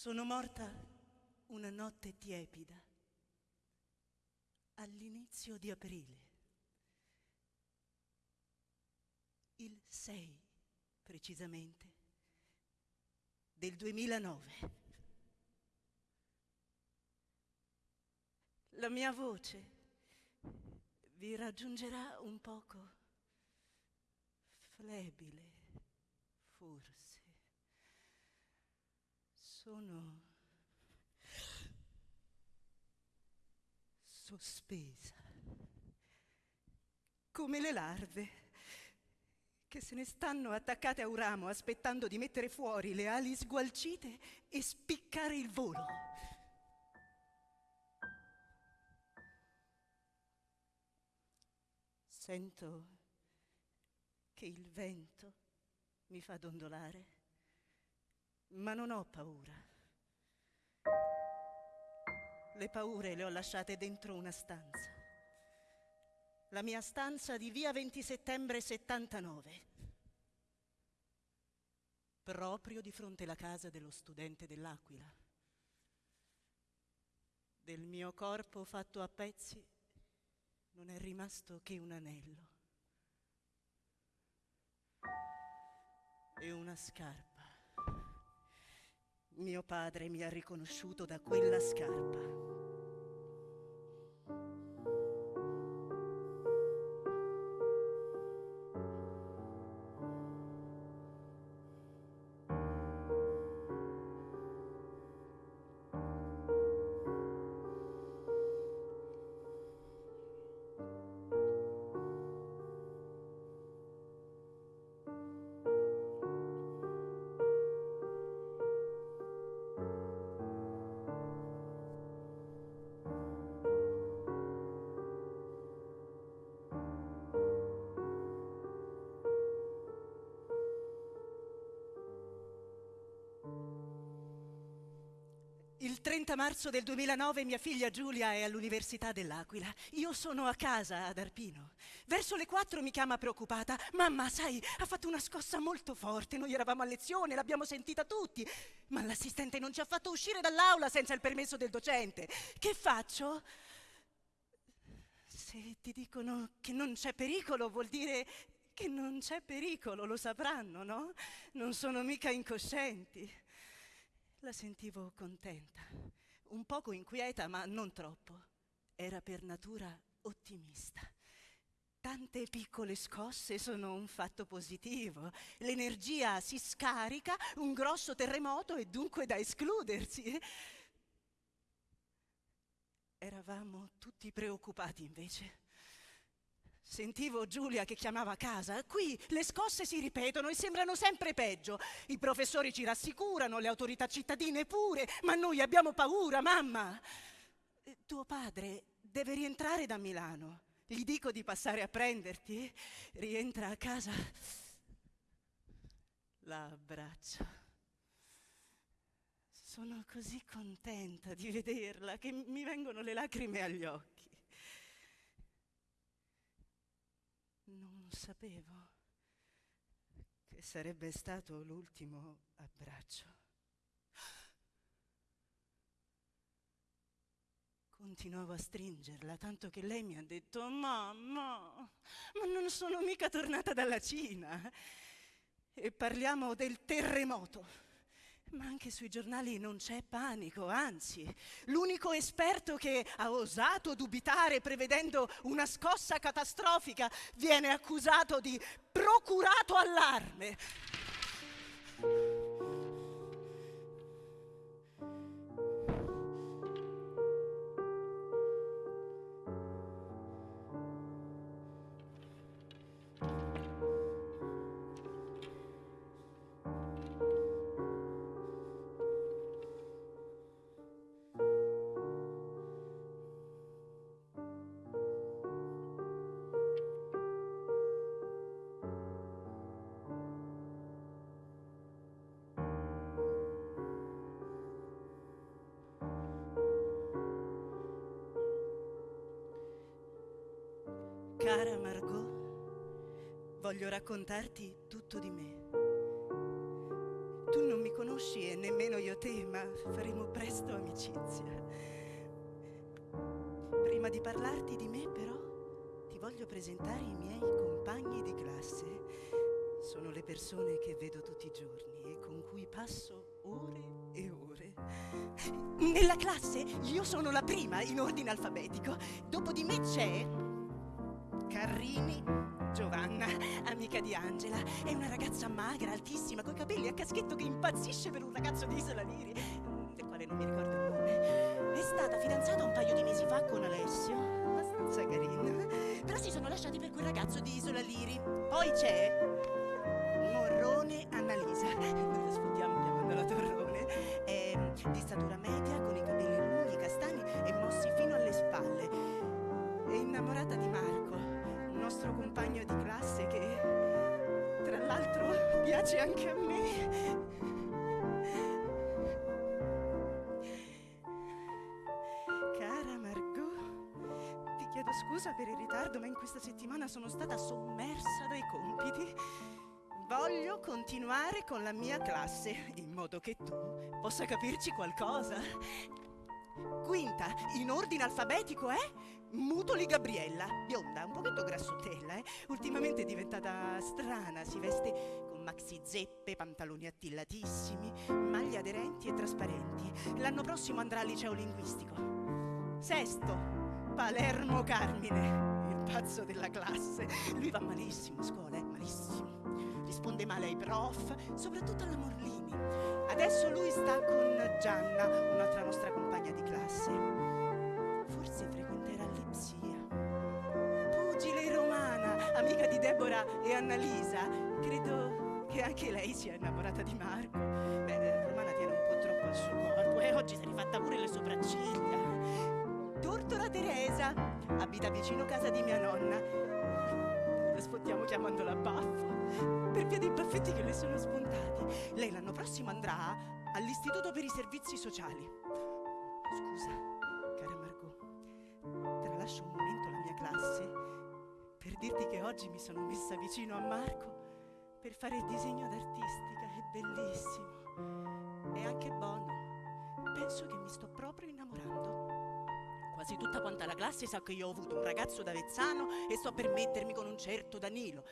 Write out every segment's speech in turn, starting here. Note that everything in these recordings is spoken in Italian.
Sono morta una notte tiepida, all'inizio di aprile, il 6 precisamente, del 2009. La mia voce vi raggiungerà un poco flebile, forse. Sono sospesa, come le larve che se ne stanno attaccate a un ramo aspettando di mettere fuori le ali sgualcite e spiccare il volo. Sento che il vento mi fa dondolare, ma non ho paura. Le paure le ho lasciate dentro una stanza. La mia stanza di via 20 settembre 79, proprio di fronte alla casa dello studente dell'Aquila. Del mio corpo fatto a pezzi non è rimasto che un anello e una scarpa. Mio padre mi ha riconosciuto da quella scarpa. Il 30 marzo del 2009 mia figlia Giulia è all'Università dell'Aquila. Io sono a casa ad Arpino. Verso le 4 mi chiama preoccupata. Mamma, sai, ha fatto una scossa molto forte. Noi eravamo a lezione, l'abbiamo sentita tutti. Ma l'assistente non ci ha fatto uscire dall'aula senza il permesso del docente. Che faccio? Se ti dicono che non c'è pericolo, vuol dire che non c'è pericolo, lo sapranno, no? Non sono mica incoscienti. La sentivo contenta, un poco inquieta, ma non troppo. Era per natura ottimista. Tante piccole scosse sono un fatto positivo. L'energia si scarica, un grosso terremoto è dunque da escludersi. Eravamo tutti preoccupati invece. Sentivo Giulia che chiamava a casa. Qui le scosse si ripetono e sembrano sempre peggio. I professori ci rassicurano, le autorità cittadine pure, ma noi abbiamo paura, mamma. Eh, tuo padre deve rientrare da Milano. Gli dico di passare a prenderti. Rientra a casa. La abbraccio. Sono così contenta di vederla che mi vengono le lacrime agli occhi. Non sapevo che sarebbe stato l'ultimo abbraccio. Continuavo a stringerla, tanto che lei mi ha detto, mamma, ma non sono mica tornata dalla Cina. E parliamo del terremoto. Ma anche sui giornali non c'è panico, anzi, l'unico esperto che ha osato dubitare prevedendo una scossa catastrofica viene accusato di procurato allarme. Cara Margot, voglio raccontarti tutto di me. Tu non mi conosci e nemmeno io te, ma faremo presto amicizia. Prima di parlarti di me, però, ti voglio presentare i miei compagni di classe. Sono le persone che vedo tutti i giorni e con cui passo ore e ore. Nella classe io sono la prima in ordine alfabetico. Dopo di me c'è Carrini, Giovanna, amica di Angela. È una ragazza magra, altissima, coi capelli a caschetto che impazzisce per un ragazzo di Isola Liri, del quale non mi ricordo il nome. È stata fidanzata un paio di mesi fa con Alessio, abbastanza carina. Però si sono lasciati per quel ragazzo di Isola Liri. Poi c'è Morrone Annalisa. Noi la sfondiamo chiamandola Torrone. È di statura media, con i capelli lunghi, castani e mossi fino alle spalle. È innamorata di piace anche a me. Cara Margot, ti chiedo scusa per il ritardo, ma in questa settimana sono stata sommersa dai compiti. Voglio continuare con la mia classe, in modo che tu possa capirci qualcosa. Quinta, in ordine alfabetico è Mutoli Gabriella, bionda, un pochetto grassottella, eh? Ultimamente è diventata strana, si veste con maxi zeppe, pantaloni attillatissimi, maglie aderenti e trasparenti. L'anno prossimo andrà al liceo linguistico. Sesto, Palermo Carmine, il pazzo della classe. Lui va malissimo a scuola, eh? malissimo. Risponde male ai prof, soprattutto alla Morlini. Adesso lui sta con Gianna, un'altra nostra compagna di classe. Amica di Deborah e Annalisa. Credo che anche lei sia innamorata di Marco. Beh, Romana tiene un po' troppo al suo corpo e oggi si è rifatta pure le sopracciglia. Tortora Teresa, abita vicino casa di mia nonna. La sfottiamo chiamandola baffo, per via dei baffetti che le sono spuntati. Lei l'anno prossimo andrà all'Istituto per i Servizi Sociali. Scusa, cara Margot, tralascio un dirti che oggi mi sono messa vicino a Marco per fare il disegno d'artistica. È bellissimo. È anche buono. Penso che mi sto proprio innamorando. Quasi tutta quanta la classe sa che io ho avuto un ragazzo da Vezzano e sto per mettermi con un certo Danilo.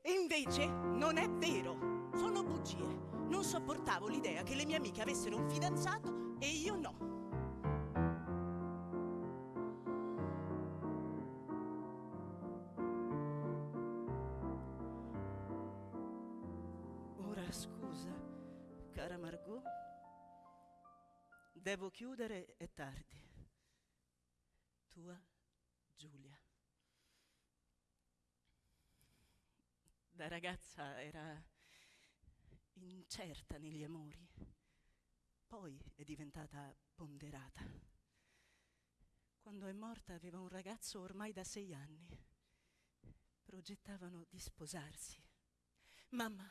E invece non è vero, sono bugie. Non sopportavo l'idea che le mie amiche avessero un fidanzato e io no. Devo chiudere, è tardi. Tua Giulia. Da ragazza era incerta negli amori, poi è diventata ponderata. Quando è morta aveva un ragazzo ormai da sei anni. Progettavano di sposarsi. Mamma,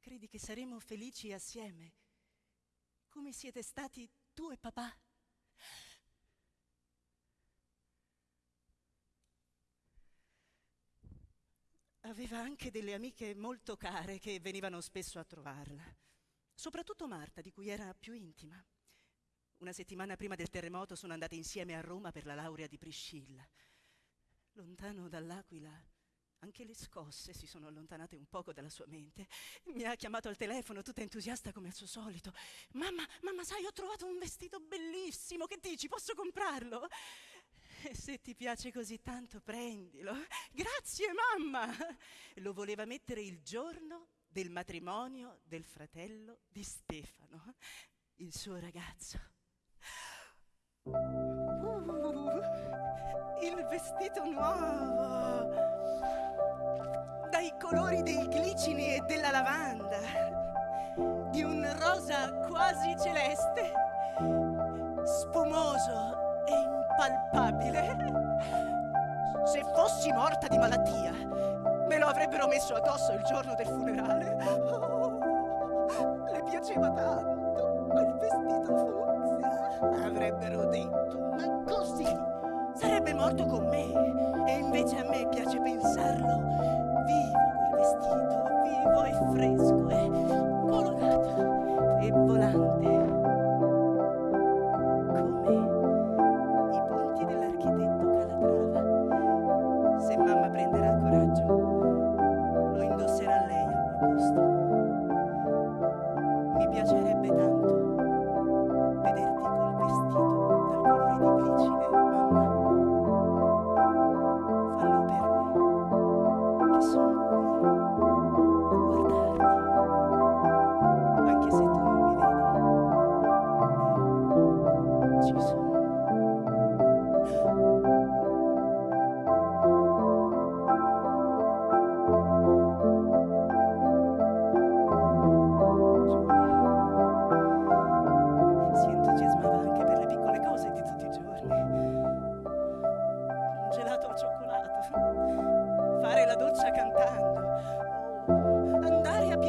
credi che saremo felici assieme, come siete stati tu e papà? Aveva anche delle amiche molto care che venivano spesso a trovarla, soprattutto Marta, di cui era più intima. Una settimana prima del terremoto sono andate insieme a Roma per la laurea di Priscilla. Lontano dall'Aquila, anche le scosse si sono allontanate un poco dalla sua mente. Mi ha chiamato al telefono, tutta entusiasta come al suo solito. Mamma, mamma, sai, ho trovato un vestito bellissimo, che dici, posso comprarlo? E se ti piace così tanto, prendilo. Grazie, mamma! Lo voleva mettere il giorno del matrimonio del fratello di Stefano, il suo ragazzo. Uh, il vestito nuovo, dai colori dei glicini e della lavanda, di un rosa quasi celeste, spumoso e impalpabile. Se fossi morta di malattia, me lo avrebbero messo addosso il giorno del funerale. Oh, le piaceva tanto quel vestito fucsia. Avrebbero detto, ma così sarebbe morto con me. E invece a me piace pensarlo vivo quel vestito, vivo e fresco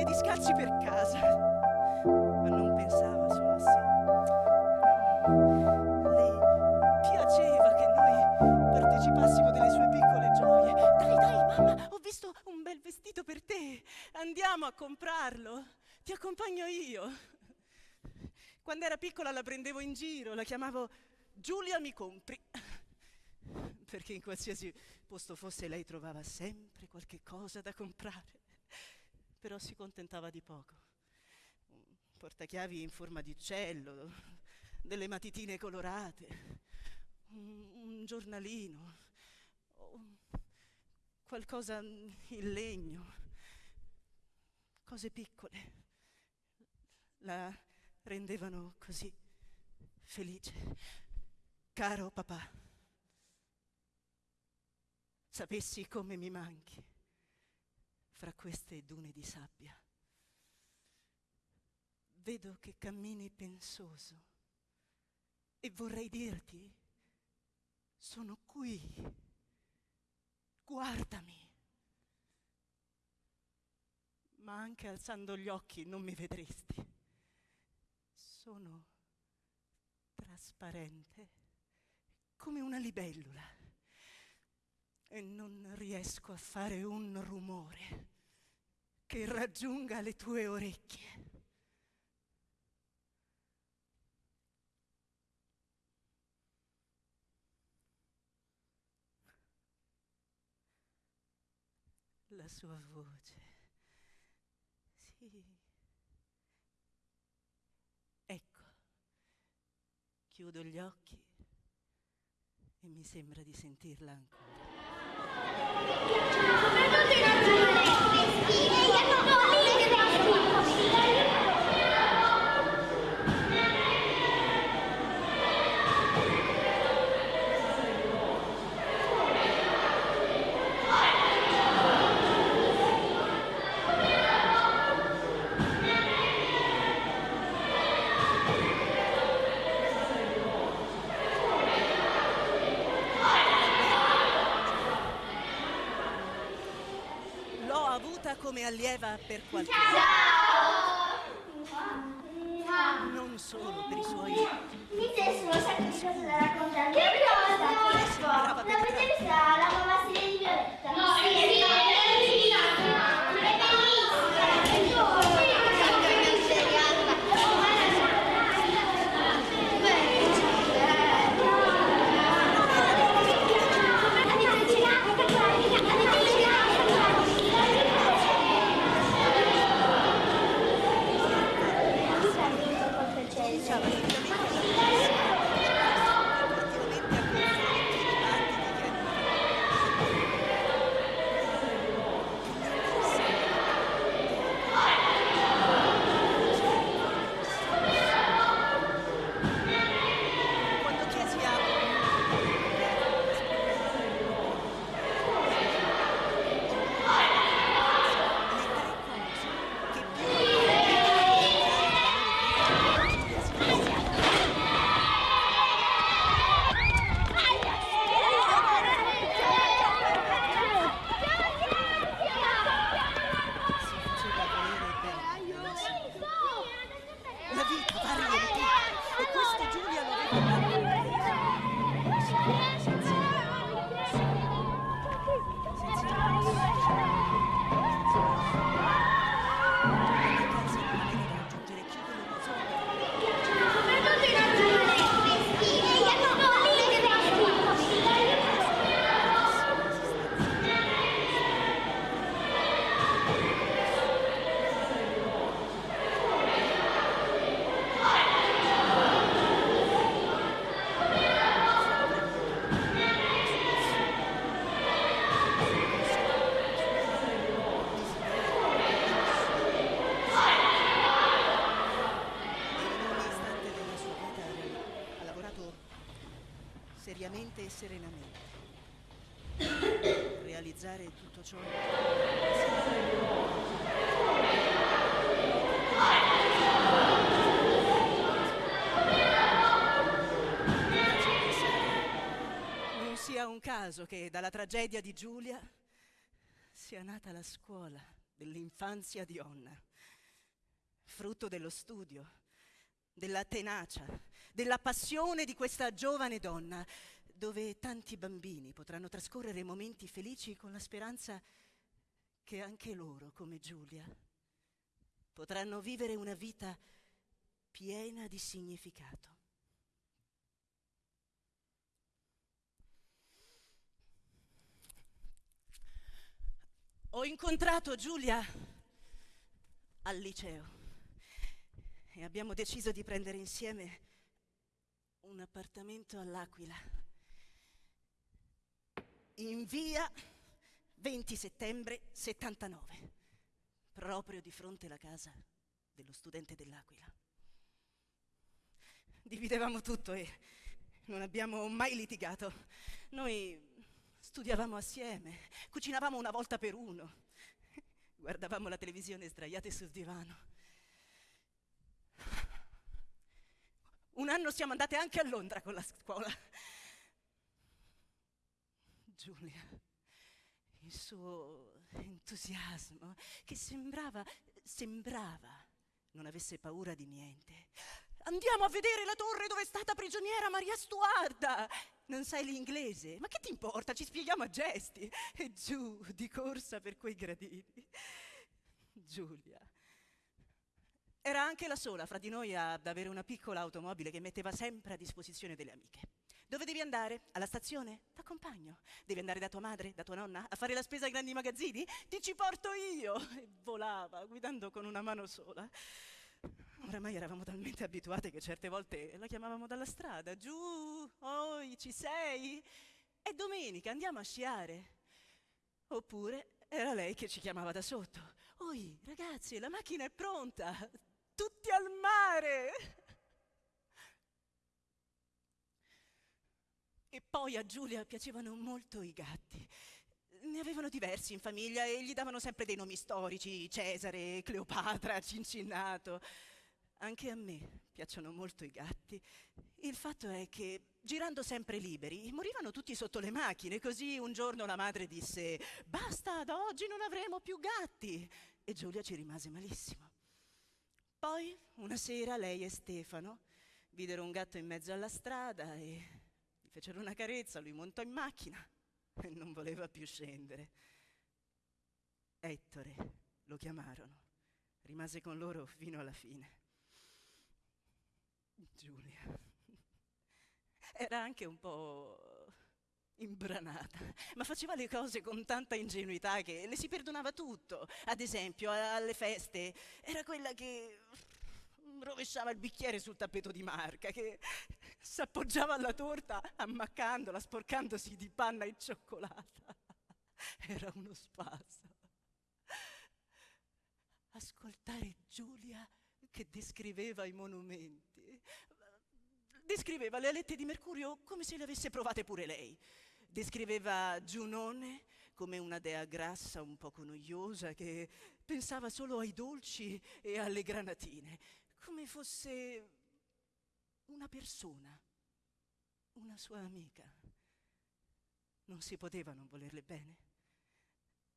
piedi scalzi per casa, ma non pensava solo a sé. Le piaceva che noi partecipassimo delle sue piccole gioie. Dai, dai, mamma, ho visto un bel vestito per te. Andiamo a comprarlo. Ti accompagno io. Quando era piccola la prendevo in giro, la chiamavo Giulia mi compri. Perché in qualsiasi posto fosse lei trovava sempre qualche cosa da comprare. Però si contentava di poco. Un portachiavi in forma di uccello, delle matitine colorate, un, un giornalino, qualcosa in legno, cose piccole. La rendevano così felice. Caro papà, sapessi come mi manchi fra queste dune di sabbia. Vedo che cammini pensoso e vorrei dirti, sono qui, guardami. Ma anche alzando gli occhi non mi vedresti. Sono trasparente come una libellula e non riesco a fare un rumore che raggiunga le tue orecchie. La sua voce. Sì. Chiudo gli occhi e mi sembra di sentirla ancora. Allieva per qualche anno. Non solo per i suoi... Mi un sacco di da raccontare. Che cosa? Caso che dalla tragedia di Giulia sia nata la scuola dell'infanzia di Onna, frutto dello studio, della tenacia, della passione di questa giovane donna, dove tanti bambini potranno trascorrere momenti felici con la speranza che anche loro, come Giulia, potranno vivere una vita piena di significato. Ho incontrato Giulia al liceo e abbiamo deciso di prendere insieme un appartamento all'Aquila, in via 20 settembre 79, proprio di fronte alla casa dello studente dell'Aquila. Dividevamo tutto e non abbiamo mai litigato. Noi Studiavamo assieme, cucinavamo una volta per uno, guardavamo la televisione sdraiate sul divano. Un anno siamo andate anche a Londra con la scuola. Giulia, il suo entusiasmo, che sembrava, sembrava non avesse paura di niente. Andiamo a vedere la torre dove è stata prigioniera Maria Stuarda. Non sai l'inglese? Ma che ti importa? Ci spieghiamo a gesti. E giù di corsa per quei gradini. Giulia. Era anche la sola fra di noi ad avere una piccola automobile che metteva sempre a disposizione delle amiche. Dove devi andare? Alla stazione? T'accompagno. Devi andare da tua madre, da tua nonna, a fare la spesa ai grandi magazzini? Ti ci porto io. E volava, guidando con una mano sola. Oramai eravamo talmente abituate che certe volte la chiamavamo dalla strada, giù, oi, ci sei? È domenica, andiamo a sciare. Oppure era lei che ci chiamava da sotto. Oi, ragazzi, la macchina è pronta, tutti al mare. E poi a Giulia piacevano molto i gatti. Ne avevano diversi in famiglia e gli davano sempre dei nomi storici, Cesare, Cleopatra, Cincinnato. Anche a me piacciono molto i gatti. Il fatto è che, girando sempre liberi, morivano tutti sotto le macchine. Così un giorno la madre disse: Basta, da oggi non avremo più gatti. E Giulia ci rimase malissimo. Poi, una sera, lei e Stefano videro un gatto in mezzo alla strada e fecero una carezza. Lui montò in macchina e non voleva più scendere. Ettore lo chiamarono. Rimase con loro fino alla fine. Giulia. Era anche un po' imbranata, ma faceva le cose con tanta ingenuità che le si perdonava tutto. Ad esempio, alle feste era quella che rovesciava il bicchiere sul tappeto di marca, che si appoggiava alla torta ammaccandola, sporcandosi di panna e cioccolata. Era uno spasso. Ascoltare Giulia che descriveva i monumenti. Descriveva le alette di Mercurio come se le avesse provate pure lei. Descriveva Giunone come una dea grassa un poco noiosa che pensava solo ai dolci e alle granatine, come fosse una persona, una sua amica. Non si poteva non volerle bene,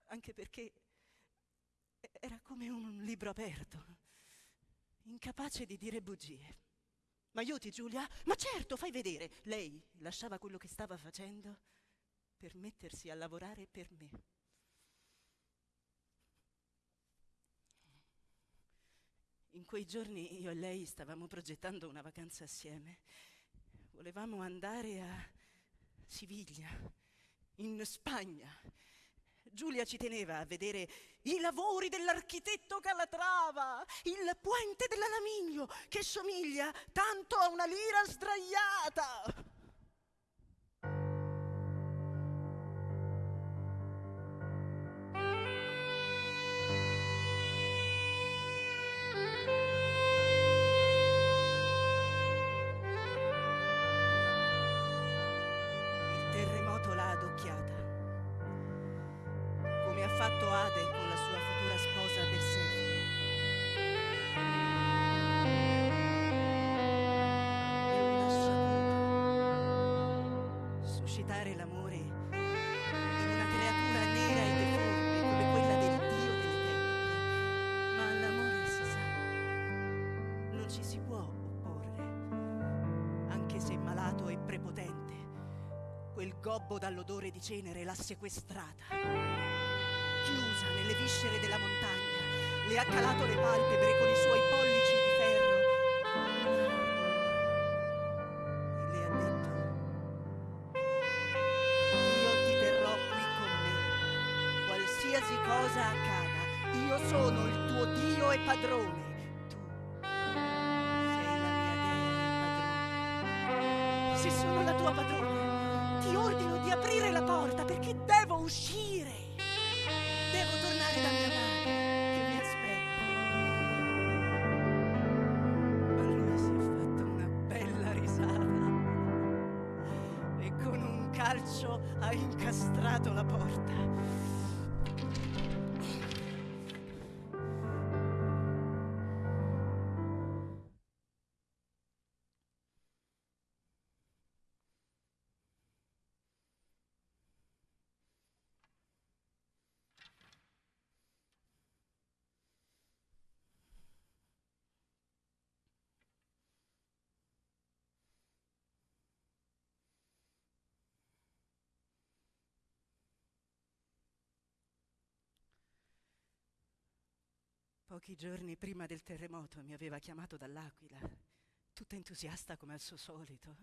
anche perché era come un libro aperto incapace di dire bugie. Ma aiuti Giulia? Ma certo, fai vedere. Lei lasciava quello che stava facendo per mettersi a lavorare per me. In quei giorni io e lei stavamo progettando una vacanza assieme. Volevamo andare a Siviglia, in Spagna, Giulia ci teneva a vedere i lavori dell'architetto Calatrava, il puente dell'Alamiglio che somiglia tanto a una lira sdraiata. Dall'odore di cenere l'ha sequestrata. Chiusa nelle viscere della montagna, le ha calato le palpebre con i suoi pollici di ferro e le ha detto io ti terrò qui con me, qualsiasi cosa accada, io sono il tuo Dio e padrone. Aprire la porta perché devo uscire. Devo tornare da mia madre che mi aspetta. Lui si è fatto una bella risata e con un calcio ha incastrato la porta. Pochi giorni prima del terremoto mi aveva chiamato dall'Aquila, tutta entusiasta come al suo solito.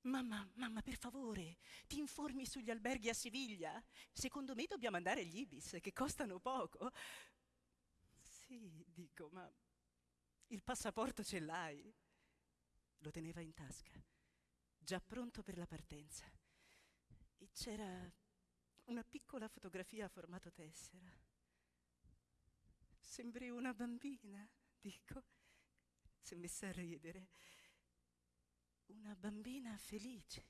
Mamma, mamma, per favore, ti informi sugli alberghi a Siviglia? Secondo me dobbiamo andare agli Ibis, che costano poco. Sì, dico, ma il passaporto ce l'hai? Lo teneva in tasca, già pronto per la partenza. E c'era una piccola fotografia a formato tessera. Sembri una bambina, dico. Si è messa a ridere. Una bambina felice.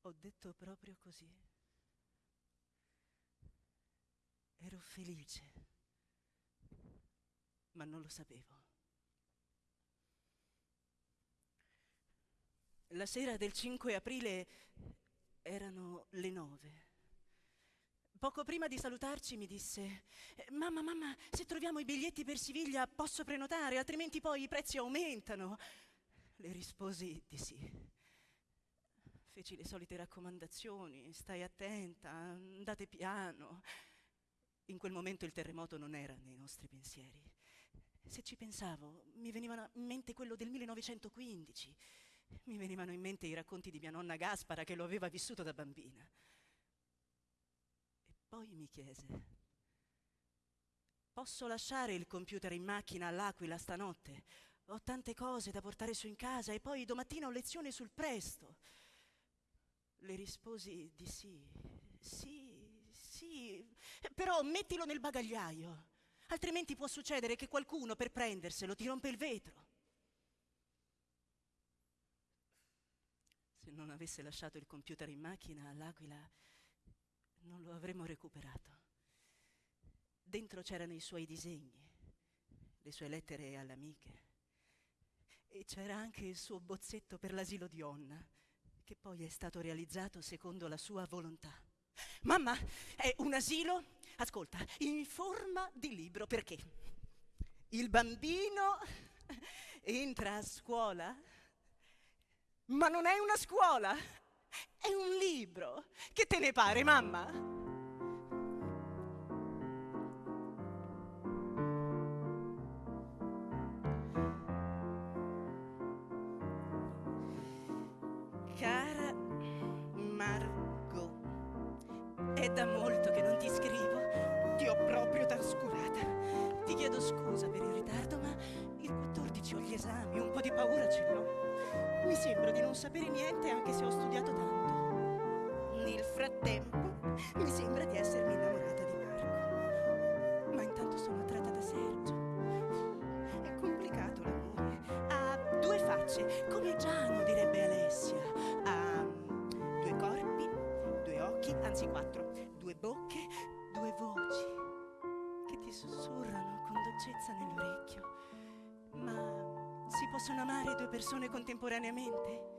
Ho detto proprio così. Ero felice, ma non lo sapevo. La sera del 5 aprile erano le nove. Poco prima di salutarci mi disse, "Eh, mamma, mamma, se troviamo i biglietti per Siviglia posso prenotare, altrimenti poi i prezzi aumentano. Le risposi di sì. Feci le solite raccomandazioni, stai attenta, andate piano. In quel momento il terremoto non era nei nostri pensieri. Se ci pensavo, mi venivano in mente quello del 1915, mi venivano in mente i racconti di mia nonna Gaspara che lo aveva vissuto da bambina. Poi mi chiese, posso lasciare il computer in macchina all'Aquila stanotte? Ho tante cose da portare su in casa e poi domattina ho lezione sul presto. Le risposi di sì, sì, sì, però mettilo nel bagagliaio, altrimenti può succedere che qualcuno per prenderselo ti rompe il vetro. Se non avesse lasciato il computer in macchina all'Aquila, non lo avremmo recuperato. Dentro c'erano i suoi disegni, le sue lettere alle amiche e c'era anche il suo bozzetto per l'asilo di Onna, che poi è stato realizzato secondo la sua volontà. Mamma, è un asilo, ascolta, in forma di libro, perché il bambino entra a scuola, ma non è una scuola, è un libro. Che te ne pare, mamma? Cara Margot, è da molto che non ti scrivo, ti ho proprio trascurata. Ti chiedo scusa per il ritardo, ma il 14 ho gli esami, un po' di paura ce l'ho. Mi sembra di non sapere niente anche se ho studiato tanto. Nel frattempo mi sembra di essermi innamorata di Marco. Ma intanto sono attratta da Sergio. È complicato l'amore. Ha due facce, come Giano direbbe Alessia. Ha due corpi, due occhi, anzi quattro, due bocche, due voci che ti sussurrano con dolcezza nell'orecchio. Possono amare due persone contemporaneamente?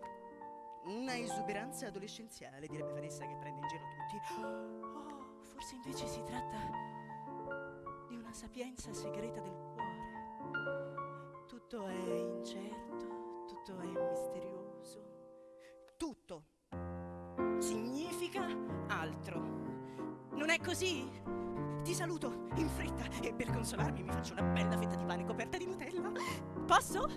Una esuberanza adolescenziale, direbbe Vanessa che prende in giro tutti. Oh, forse invece si tratta di una sapienza segreta del cuore. Tu Tutto è incerto, tutto è misterioso. Tutto significa altro. Non è così? Ti saluto in fretta e per consolarmi mi faccio una bella fetta di pane coperta di Nutella. Posso?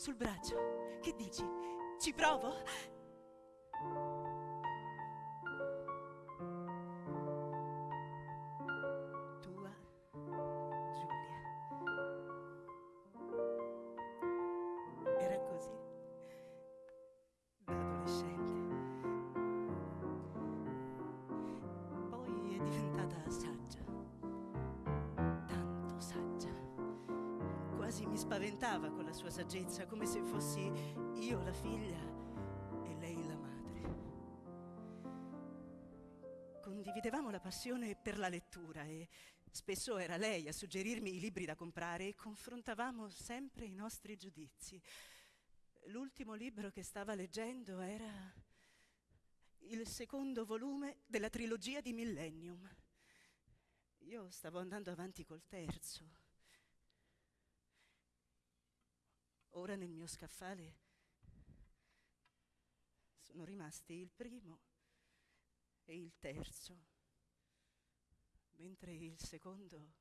Sul braccio. Che dici? Ci provo? Io la figlia e lei la madre. Condividevamo la passione per la lettura e spesso era lei a suggerirmi i libri da comprare e confrontavamo sempre i nostri giudizi. L'ultimo libro che stava leggendo era il secondo volume della trilogia di Millennium. Io stavo andando avanti col terzo. Ora nel mio scaffale sono rimasti il primo e il terzo, mentre il secondo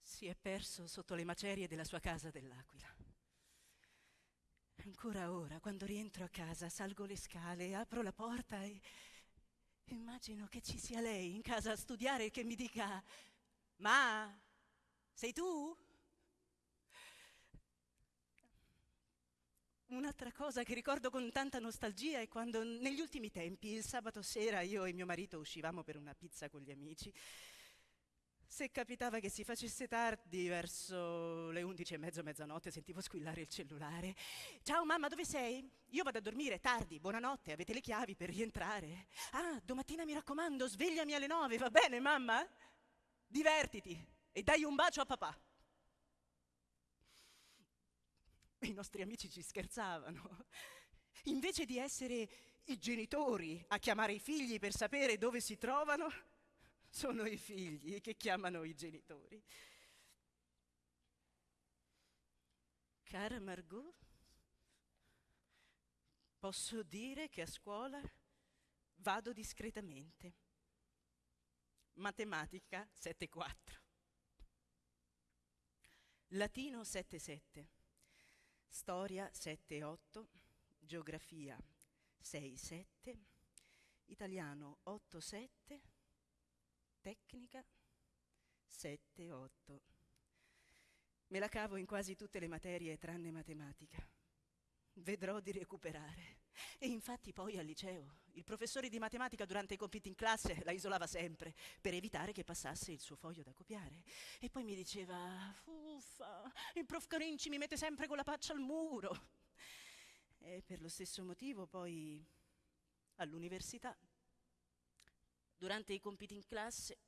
si è perso sotto le macerie della sua casa dell'Aquila. Ancora ora, quando rientro a casa, salgo le scale, apro la porta e immagino che ci sia lei in casa a studiare e che mi dica, ma sei tu? Un'altra cosa che ricordo con tanta nostalgia è quando negli ultimi tempi, il sabato sera, io e mio marito uscivamo per una pizza con gli amici. Se capitava che si facesse tardi, verso le undici e mezzo, mezzanotte, sentivo squillare il cellulare. Ciao mamma, dove sei? Io vado a dormire, tardi, buonanotte, avete le chiavi per rientrare? Ah, domattina mi raccomando, svegliami alle nove, va bene mamma? Divertiti e dai un bacio a papà. I nostri amici ci scherzavano. Invece di essere i genitori a chiamare i figli per sapere dove si trovano, sono i figli che chiamano i genitori. Cara Margot, posso dire che a scuola vado discretamente. Matematica 7,4. Latino 7,7. Storia 7,8. Geografia 6,7. Italiano 8,7. Tecnica 7,8. Me la cavo in quasi tutte le materie tranne matematica. Vedrò di recuperare. E infatti poi al liceo il professore di matematica durante i compiti in classe la isolava sempre per evitare che passasse il suo foglio da copiare. E poi mi diceva, uffa, il prof Carinci mi mette sempre con la faccia al muro. E per lo stesso motivo poi all'università, durante i compiti in classe,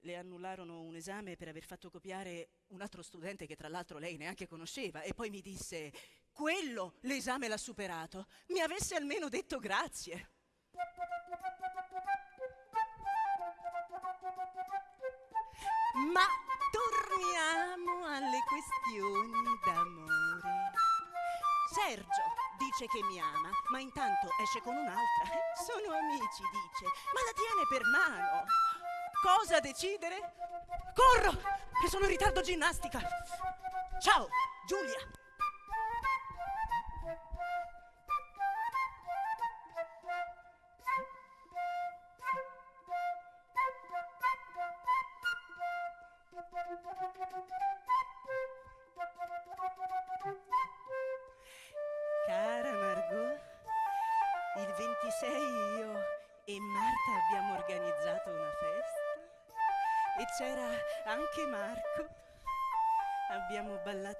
le annullarono un esame per aver fatto copiare un altro studente che tra l'altro lei neanche conosceva e poi mi disse, quello l'esame l'ha superato, mi avesse almeno detto grazie. Ma torniamo alle questioni d'amore. Sergio dice che mi ama, ma intanto esce con un'altra. Sono amici, dice, ma la tiene per mano. Cosa decidere? Corro, che sono in ritardo ginnastica. Ciao, Giulia.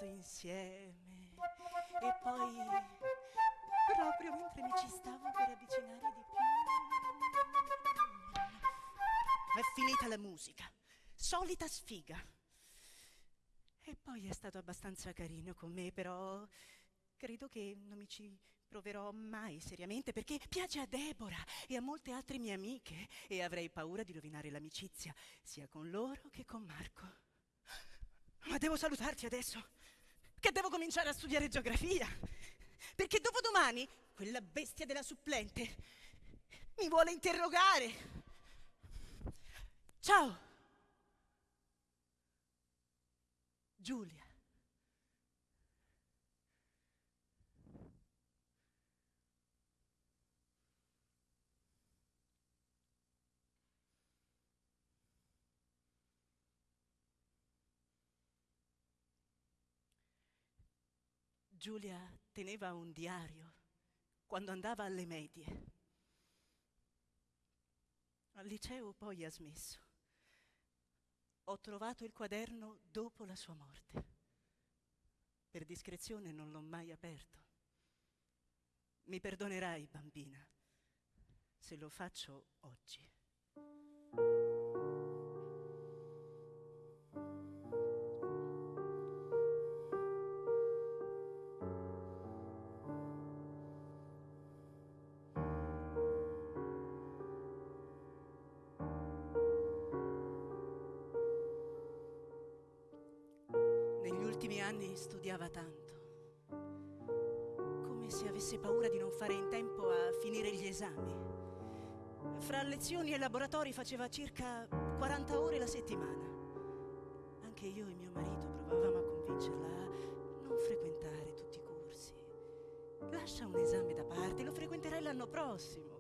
Ballato insieme e poi, proprio mentre mi ci stavo per avvicinare di più, è finita la musica. Solita sfiga. E poi è stato abbastanza carino con me, però credo che non mi ci proverò mai seriamente perché piace a Deborah e a molte altre mie amiche e avrei paura di rovinare l'amicizia sia con loro che con Marco. Ma devo salutarti adesso, che devo cominciare a studiare geografia, perché dopodomani quella bestia della supplente mi vuole interrogare. Ciao. Giulia. Giulia teneva un diario quando andava alle medie. Al liceo poi ha smesso. Ho trovato il quaderno dopo la sua morte. Per discrezione non l'ho mai aperto. Mi perdonerai, bambina, se lo faccio oggi. Ultimi anni studiava tanto, come se avesse paura di non fare in tempo a finire gli esami. Fra lezioni e laboratori faceva circa 40 ore la settimana. Anche io e mio marito provavamo a convincerla a non frequentare tutti i corsi. Lascia un esame da parte, lo frequenterai l'anno prossimo.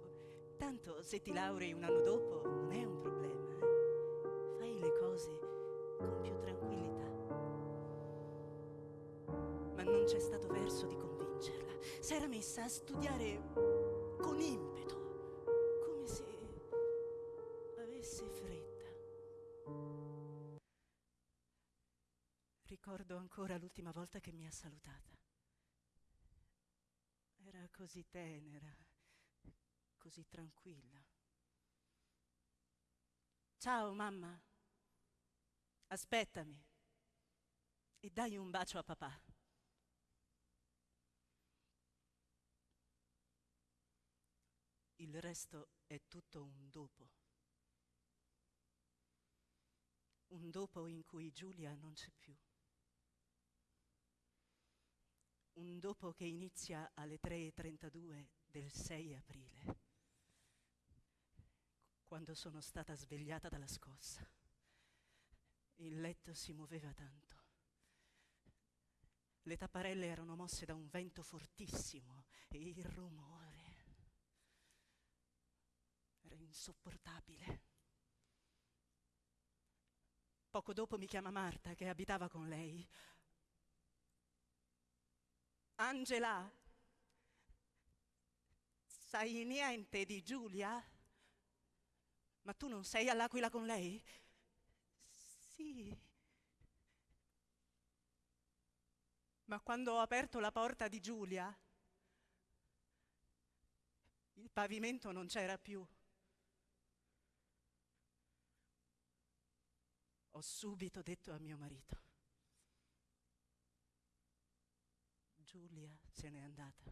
Tanto se ti laurei un anno dopo non è un problema. C'è stato verso di convincerla. Si era messa a studiare con impeto, come se avesse fretta. Ricordo ancora l'ultima volta che mi ha salutata. Era così tenera, così tranquilla. Ciao mamma, aspettami e dai un bacio a papà. Il resto è tutto un dopo. Un dopo in cui Giulia non c'è più. Un dopo che inizia alle 3.32 del 6 aprile, quando sono stata svegliata dalla scossa. Il letto si muoveva tanto. Le tapparelle erano mosse da un vento fortissimo e il rumore insopportabile. Poco dopo mi chiama Marta, che abitava con lei. Angela, sai niente di Giulia? Ma tu non sei all'Aquila con lei? Sì. Ma quando ho aperto la porta di Giulia, il pavimento non c'era più. Ho subito detto a mio marito, Giulia se n'è andata.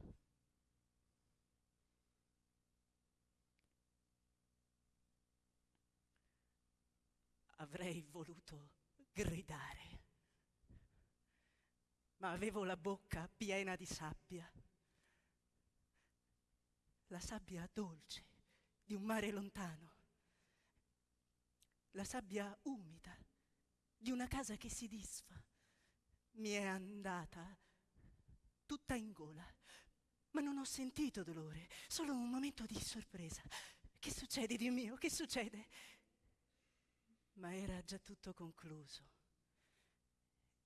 Avrei voluto gridare, ma avevo la bocca piena di sabbia, la sabbia dolce di un mare lontano, la sabbia umida di una casa che si disfa. Mi è andata tutta in gola, ma non ho sentito dolore, solo un momento di sorpresa. Che succede, Dio mio? Che succede? Ma era già tutto concluso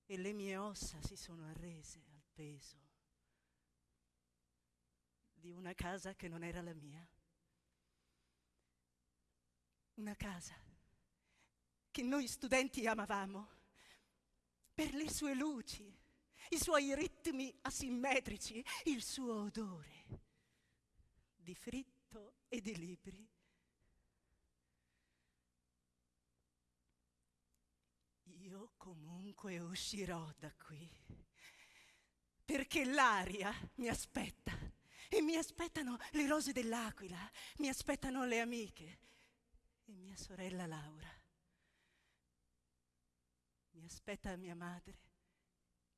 e le mie ossa si sono arrese al peso di una casa che non era la mia. Una casa che noi studenti amavamo per le sue luci, i suoi ritmi asimmetrici, il suo odore di fritto e di libri. Io comunque uscirò da qui, perché l'aria mi aspetta e mi aspettano le rose dell'aquila, mi aspettano le amiche e mia sorella Laura. Mi aspetta mia madre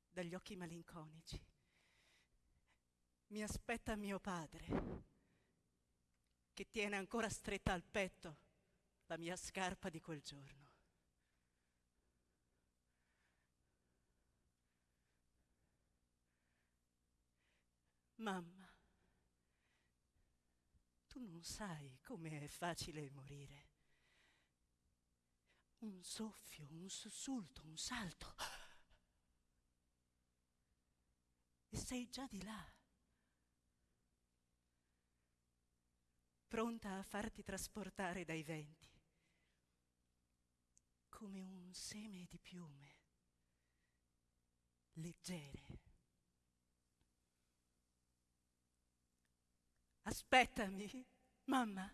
dagli occhi malinconici. Mi aspetta mio padre che tiene ancora stretta al petto la mia scarpa di quel giorno. Mamma, tu non sai come è facile morire. Un soffio, un sussulto, un salto. E sei già di là. Pronta a farti trasportare dai venti. Come un seme di piume. Leggere. Aspettami, mamma.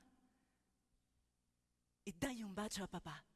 E dai un bacio a papà.